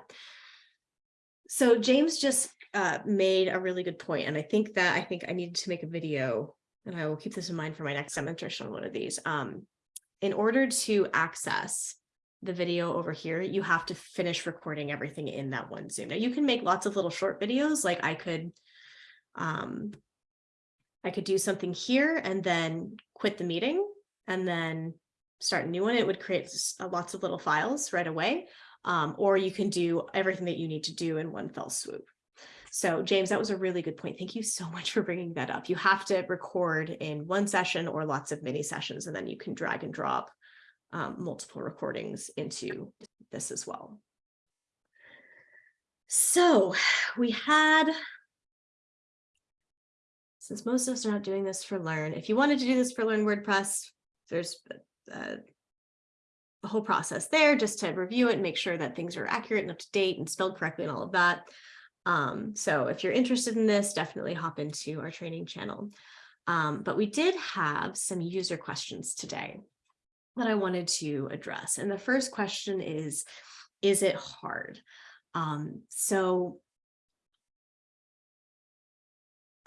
So James just uh, made a really good point, and I think that I think I needed to make a video, and I will keep this in mind for my next demonstration on one of these. Um, in order to access the video over here, you have to finish recording everything in that one Zoom. Now you can make lots of little short videos, like I could um, I could do something here and then quit the meeting and then start a new one. It would create uh, lots of little files right away. Um, or you can do everything that you need to do in one fell swoop. So James, that was a really good point. Thank you so much for bringing that up. You have to record in one session or lots of mini sessions, and then you can drag and drop um, multiple recordings into this as well. So we had since most of us are not doing this for Learn, if you wanted to do this for Learn WordPress, there's uh, a whole process there just to review it and make sure that things are accurate and up to date and spelled correctly and all of that. Um, so if you're interested in this, definitely hop into our training channel. Um, but we did have some user questions today that I wanted to address. And the first question is, is it hard? Um, so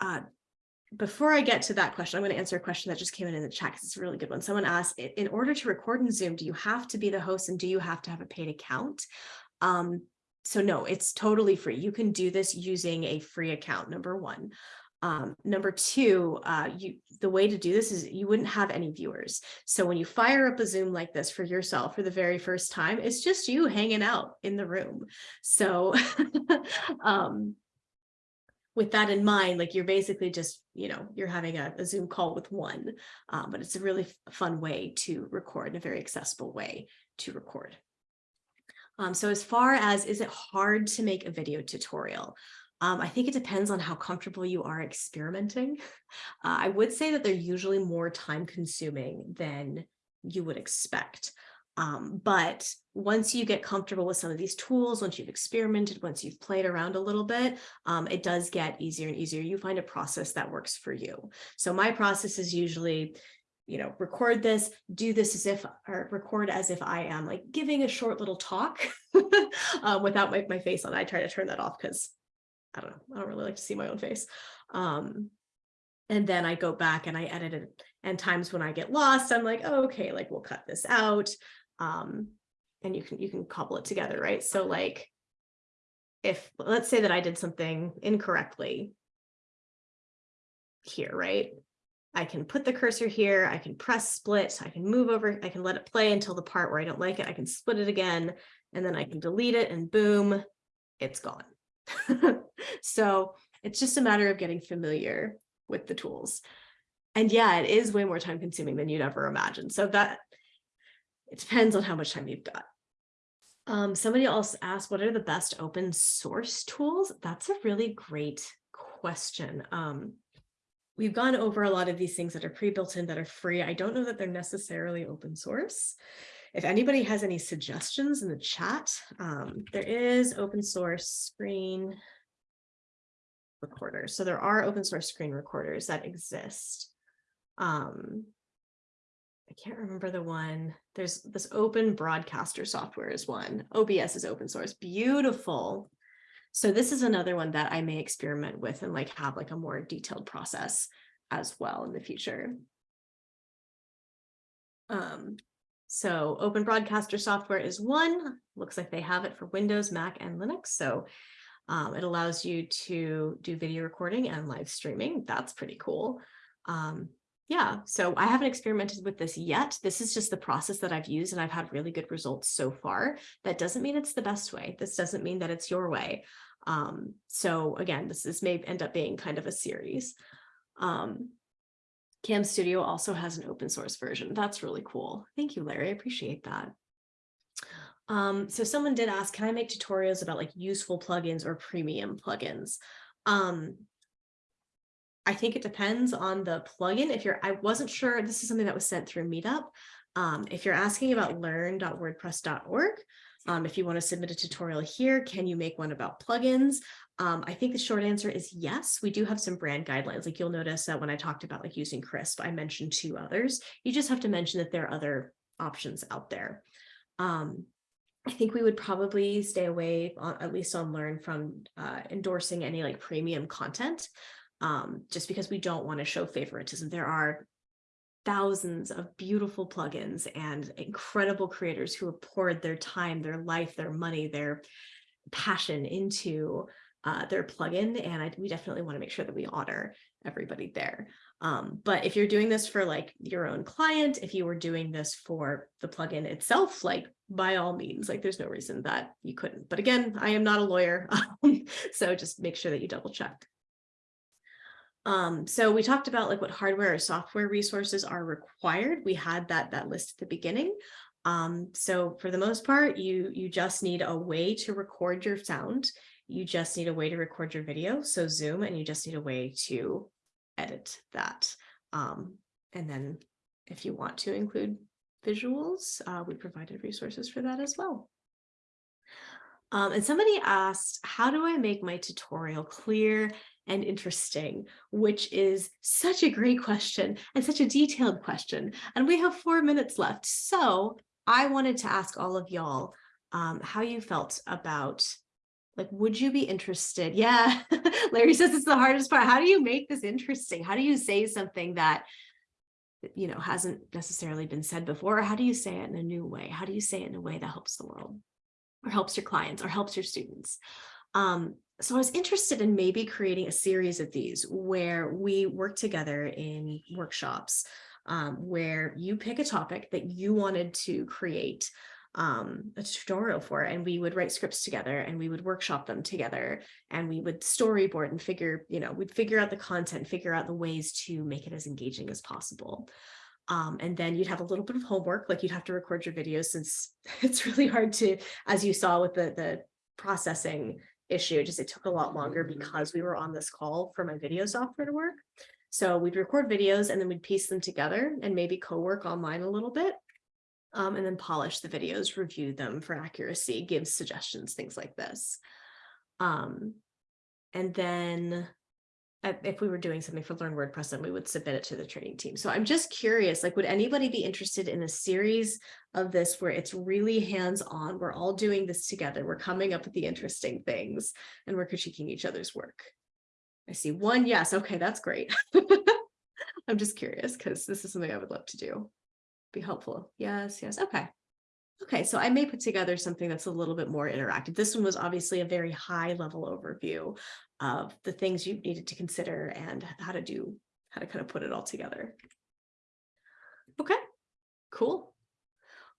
uh, before I get to that question, I'm going to answer a question that just came in in the chat because it's a really good one. Someone asked, in order to record in Zoom, do you have to be the host and do you have to have a paid account? Um, so no, it's totally free. You can do this using a free account, number one. Um, number two, uh, you the way to do this is you wouldn't have any viewers. So when you fire up a Zoom like this for yourself for the very first time, it's just you hanging out in the room. So um, with that in mind, like you're basically just, you know, you're having a, a Zoom call with one, um, but it's a really fun way to record, a very accessible way to record. Um, so as far as, is it hard to make a video tutorial? Um, I think it depends on how comfortable you are experimenting. Uh, I would say that they're usually more time consuming than you would expect. Um, but once you get comfortable with some of these tools, once you've experimented, once you've played around a little bit, um, it does get easier and easier. You find a process that works for you. So my process is usually, you know, record this, do this as if, or record as if I am like giving a short little talk uh, without my, my face on. I try to turn that off because I don't know, I don't really like to see my own face. Um, and then I go back and I edit it. And times when I get lost, I'm like, oh, okay, like we'll cut this out. Um, and you can you can cobble it together, right? So like if let's say that I did something incorrectly here, right? I can put the cursor here, I can press split, I can move over, I can let it play until the part where I don't like it, I can split it again, and then I can delete it and boom, it's gone. so it's just a matter of getting familiar with the tools. And yeah, it is way more time consuming than you'd ever imagine. So that it depends on how much time you've got. Um, somebody else asked, what are the best open source tools? That's a really great question. Um, we've gone over a lot of these things that are pre-built in that are free. I don't know that they're necessarily open source. If anybody has any suggestions in the chat, um, there is open source screen recorders. So there are open source screen recorders that exist. Um, I can't remember the one. There's this open broadcaster software is one. OBS is open source. Beautiful. So this is another one that I may experiment with and like have like a more detailed process as well in the future. Um, so open broadcaster software is one, looks like they have it for Windows, Mac, and Linux. So um, it allows you to do video recording and live streaming. That's pretty cool. Um, yeah, so I haven't experimented with this yet. This is just the process that I've used and I've had really good results so far. That doesn't mean it's the best way. This doesn't mean that it's your way. Um, so again, this is may end up being kind of a series. Um, CamStudio also has an open source version. That's really cool. Thank you, Larry. I appreciate that. Um, so someone did ask, can I make tutorials about like useful plugins or premium plugins? Um, I think it depends on the plugin. If you're, I wasn't sure, this is something that was sent through Meetup. Um, if you're asking about learn.wordpress.org, um, if you want to submit a tutorial here, can you make one about plugins? Um, I think the short answer is yes. We do have some brand guidelines. Like you'll notice that when I talked about like using Krisp, I mentioned two others. You just have to mention that there are other options out there. Um, I think we would probably stay away, on, at least on Learn, from uh, endorsing any like premium content um, just because we don't want to show favoritism. There are thousands of beautiful plugins and incredible creators who have poured their time, their life, their money, their passion into uh, their plugin. And I, we definitely want to make sure that we honor everybody there. Um, but if you're doing this for like your own client, if you were doing this for the plugin itself, like by all means, like there's no reason that you couldn't. But again, I am not a lawyer, so just make sure that you double check. Um, so we talked about like what hardware or software resources are required. We had that that list at the beginning. Um, so for the most part, you you just need a way to record your sound. You just need a way to record your video. So Zoom, and you just need a way to edit that. Um, and then if you want to include visuals, uh, we provided resources for that as well. Um, and somebody asked, how do I make my tutorial clear and interesting, which is such a great question and such a detailed question. And we have four minutes left. So I wanted to ask all of y'all um, how you felt about like, would you be interested? Yeah, Larry says it's the hardest part. How do you make this interesting? How do you say something that, you know, hasn't necessarily been said before? Or how do you say it in a new way? How do you say it in a way that helps the world or helps your clients or helps your students? Um, so I was interested in maybe creating a series of these where we work together in workshops um, where you pick a topic that you wanted to create um, a tutorial for, and we would write scripts together and we would workshop them together and we would storyboard and figure, you know, we'd figure out the content, figure out the ways to make it as engaging as possible. Um, and then you'd have a little bit of homework, like you'd have to record your videos since it's really hard to, as you saw with the, the processing issue, just it took a lot longer because we were on this call for my video software to work. So we'd record videos and then we'd piece them together and maybe co-work online a little bit. Um, and then polish the videos, review them for accuracy, give suggestions, things like this. Um, and then Uh, if we were doing something for Learn WordPress, then we would submit it to the training team. So I'm just curious, like, would anybody be interested in a series of this where it's really hands-on? We're all doing this together. We're coming up with the interesting things and we're critiquing each other's work. I see one yes. Okay, that's great. I'm just curious because this is something I would love to do. Be helpful. Yes, yes. Okay. Okay, so I may put together something that's a little bit more interactive. This one was obviously a very high level overview of the things you needed to consider and how to do, how to kind of put it all together. Okay, cool.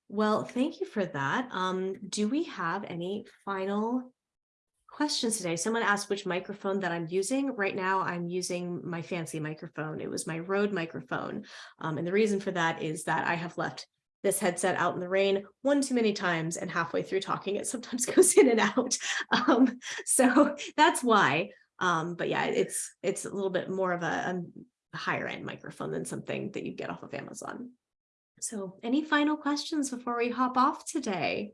Well, thank you for that. Um, do we have any final questions today? Someone asked which microphone that I'm using. Right now, I'm using my fancy microphone. It was my Rode microphone. Um, and the reason for that is that I have left this headset out in the rain one too many times and halfway through talking it sometimes goes in and out. Um, so that's why. Um, but yeah it's it's a little bit more of a, a higher end microphone than something that you get off of Amazon. So any final questions before we hop off today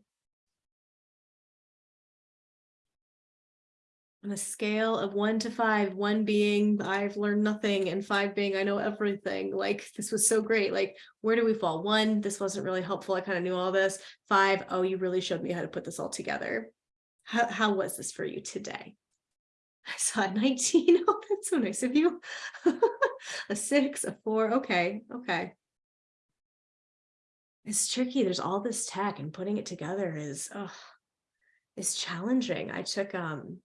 on a scale of one to five, one being I've learned nothing and five being I know everything. Like this was so great. Like where do we fall? One, this wasn't really helpful. I kind of knew all this. Five, oh, you really showed me how to put this all together. How, how was this for you today? I saw a 19. Oh, that's so nice of you. a six, a four. Okay, okay. It's tricky. There's all this tech and putting it together is, oh, is challenging. I took um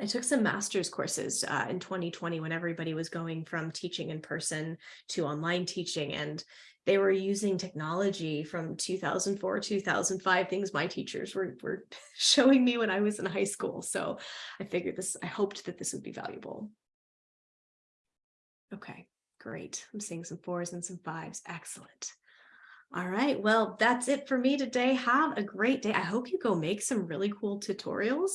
I took some master's courses uh, in 2020 when everybody was going from teaching in person to online teaching and they were using technology from 2004, 2005, things my teachers were, were showing me when I was in high school. So I figured this, I hoped that this would be valuable. Okay, great. I'm seeing some fours and some fives. Excellent. All right, well, that's it for me today. Have a great day. I hope you go make some really cool tutorials.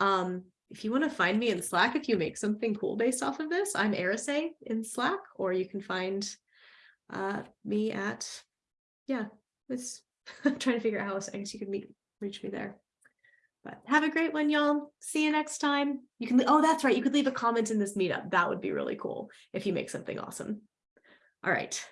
Um, if you want to find me in Slack, if you make something cool based off of this, I'm Arise in Slack, or you can find uh, me at, yeah, it's, I'm trying to figure out how else I guess you could meet, reach me there. But have a great one, y'all. See you next time. You can, oh, that's right. You could leave a comment in this meetup. That would be really cool if you make something awesome. All right.